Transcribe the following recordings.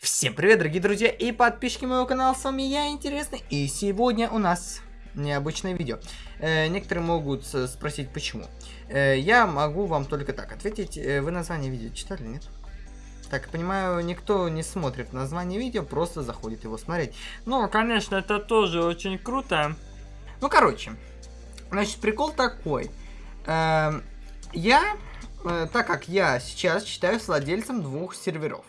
Всем привет, дорогие друзья и подписчики моего канала, с вами я, Интересный, и сегодня у нас необычное видео. Э, некоторые могут спросить, почему. Э, я могу вам только так ответить, э, вы название видео читали, нет? Так, понимаю, никто не смотрит название видео, просто заходит его смотреть. Ну, конечно, это тоже очень круто. Ну, короче, значит, прикол такой. Э, я, э, так как я сейчас считаюсь владельцем двух серверов.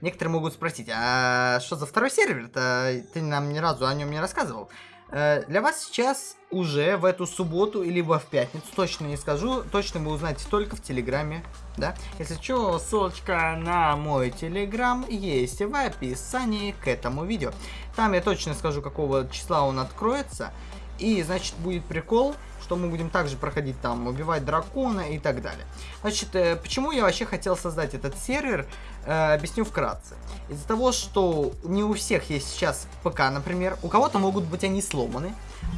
Некоторые могут спросить, а что за второй сервер-то? Ты нам ни разу о нем не рассказывал. Э, для вас сейчас уже в эту субботу или в пятницу, точно не скажу, точно вы узнаете только в Телеграме, да? Если что, ссылочка на мой Телеграм есть в описании к этому видео. Там я точно скажу, какого числа он откроется. И, значит, будет прикол, что мы будем также проходить там, убивать дракона и так далее. Значит, э, почему я вообще хотел создать этот сервер, э, объясню вкратце. Из-за того, что не у всех есть сейчас ПК, например, у кого-то могут быть они сломаны,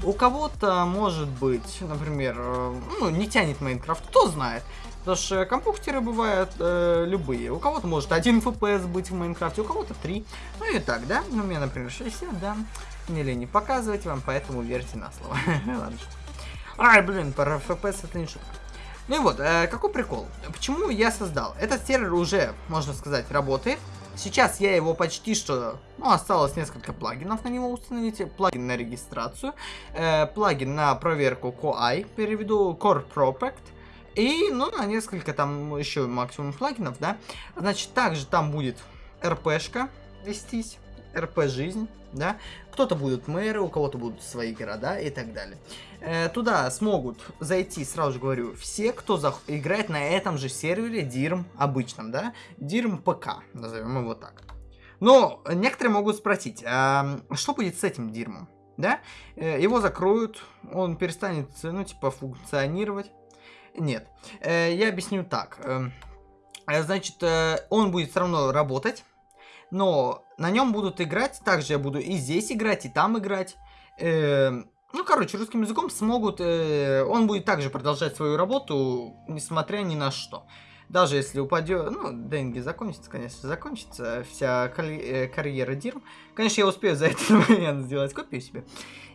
у кого-то может быть, например, э, ну, не тянет Майнкрафт, кто знает. Потому что компьютеры бывают э, любые. У кого-то может 1 FPS быть в Майнкрафте, у кого-то 3. Ну и так, да? Ну, у меня, например, 60, да. Не лень показывать вам, поэтому верьте на слово. Ладно. Ай, блин, про FPS это не шутка. Ну и вот, э, какой прикол? Почему я создал? Этот сервер уже, можно сказать, работает. Сейчас я его почти что... Ну, осталось несколько плагинов на него установить. Плагин на регистрацию. Э, плагин на проверку CoI, переведу Core Protect. И, ну, на несколько там еще максимум плагинов, да. Значит, также там будет РПшка вестись. РП жизнь, да. Кто-то будут мэры, у кого-то будут свои города и так далее. Э, туда смогут зайти, сразу же говорю, все, кто играет на этом же сервере DIRM обычном, да. DIRM ПК, назовем его так. Но некоторые могут спросить, а что будет с этим DIRM? Да? Э, его закроют, он перестанет, ну, типа, функционировать. Нет. Э, я объясню так. Э, значит, он будет все равно работать но на нем будут играть, также я буду и здесь играть, и там играть. Э, ну, короче, русским языком смогут, э, он будет также продолжать свою работу, несмотря ни на что. Даже если упадет, ну, деньги закончится, конечно, закончится вся э, карьера Дирм. Конечно, я успею за этот момент сделать копию себе.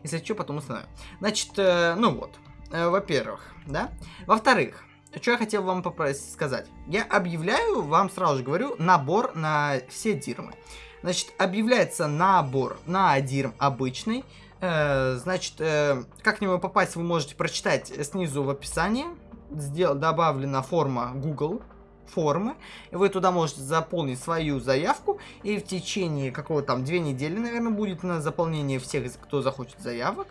Если что, потом установим. Значит, э, ну вот, э, во-первых, да. Во-вторых, что я хотел вам попросить сказать. Я объявляю, вам сразу же говорю, набор на все дирмы. Значит, объявляется набор на дирм обычный. Э, значит, э, как к нему попасть, вы можете прочитать снизу в описании. Сдел добавлена форма Google формы. Вы туда можете заполнить свою заявку. И в течение какого там две недели, наверное, будет на заполнение всех, кто захочет заявок.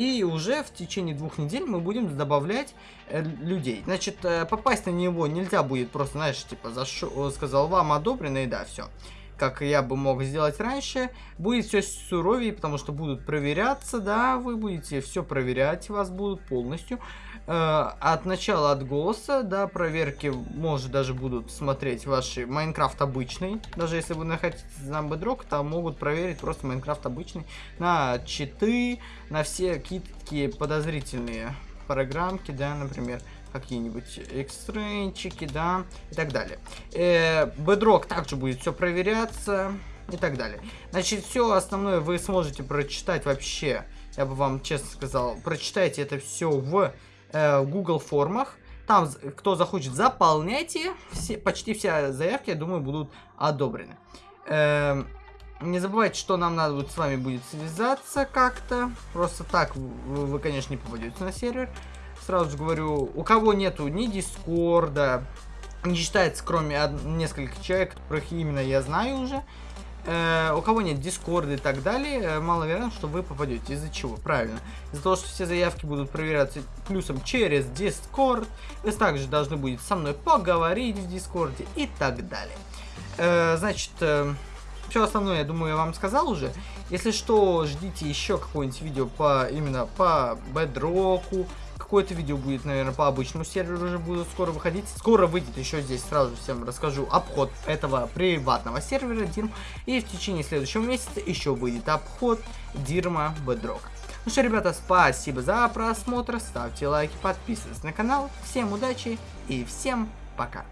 И уже в течение двух недель мы будем добавлять э, людей. Значит, э, попасть на него нельзя будет просто, знаешь, типа, зашел, сказал вам одобрено и да, все. Как я бы мог сделать раньше. Будет все суровее, потому что будут проверяться, да, вы будете все проверять, вас будут полностью. Э, от начала, от голоса, да, проверки, может, даже будут смотреть ваши Майнкрафт обычный. Даже если вы находитесь на Bedrock, то могут проверить просто Майнкрафт обычный на читы, на все какие подозрительные программки, да, например, какие-нибудь экстренчики, да, и так далее. Э, Bedrock также будет все проверяться и так далее. Значит, все основное вы сможете прочитать вообще, я бы вам честно сказал, прочитайте это все в э, Google формах. Там, кто захочет, заполняйте. Все, почти все заявки, я думаю, будут одобрены. Э, не забывайте, что нам надо вот с вами будет связаться как-то. Просто так вы, вы, конечно, не попадете на сервер. Сразу же говорю, у кого нету ни Дискорда, не считается, кроме нескольких человек, которых именно я знаю уже, э, у кого нет дискорда и так далее, э, маловероятно, что вы попадете. Из-за чего? Правильно. Из-за того, что все заявки будут проверяться плюсом через дискорд. Вы также должны будете со мной поговорить в дискорде и так далее. Э, значит, э, все основное, я думаю, я вам сказал уже. Если что, ждите еще какое-нибудь видео по именно по бедроку, какое-то видео будет, наверное, по обычному серверу уже буду скоро выходить. Скоро выйдет еще здесь, сразу всем расскажу, обход этого приватного сервера Дирм. И в течение следующего месяца еще выйдет обход Дирма Bedrock. Ну что, ребята, спасибо за просмотр, ставьте лайки, подписывайтесь на канал. Всем удачи и всем пока.